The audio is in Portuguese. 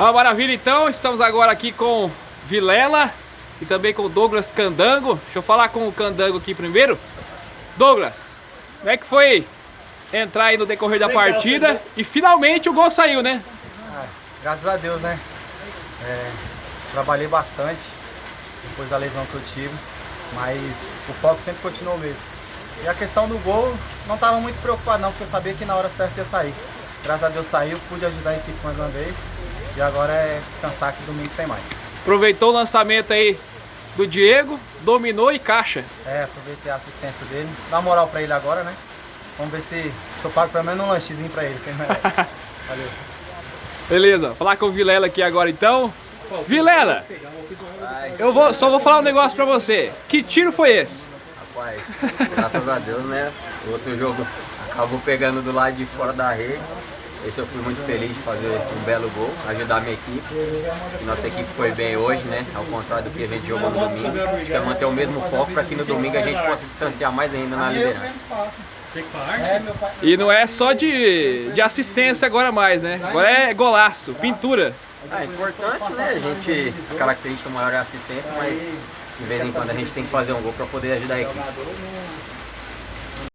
Ó, maravilha então, estamos agora aqui com Vilela e também com Douglas Candango. Deixa eu falar com o Candango aqui primeiro. Douglas, como é que foi entrar aí no decorrer da Legal, partida? E finalmente o gol saiu, né? Ah, graças a Deus, né? É, trabalhei bastante depois da lesão que eu tive, mas o foco sempre continuou mesmo. E a questão do gol, não estava muito preocupado não, porque eu sabia que na hora certa ia sair. Graças a Deus saiu, pude ajudar a equipe mais uma vez. E agora é descansar que domingo tem mais. Aproveitou o lançamento aí do Diego, dominou e caixa. É, aproveitei a assistência dele. Dá moral pra ele agora, né? Vamos ver se, se eu pago pelo menos um lanchezinho pra ele, que ele Valeu. Beleza, falar com o Vilela aqui agora então. Vilela, eu vou, só vou falar um negócio pra você. Que tiro foi esse? Rapaz, graças a Deus, né? O outro jogo acabou pegando do lado de fora da rede. Esse eu fui muito feliz de fazer um belo gol, ajudar a minha equipe. Nossa equipe foi bem hoje, né? Ao contrário do que a gente jogou no domingo. Quer manter o mesmo foco para que no domingo a gente possa distanciar mais ainda na liderança. E não é só de, de assistência agora mais, né? Agora é golaço, pintura. É importante, né? A gente, a característica maior é a assistência, mas de vez em quando a gente tem que fazer um gol para poder ajudar a equipe.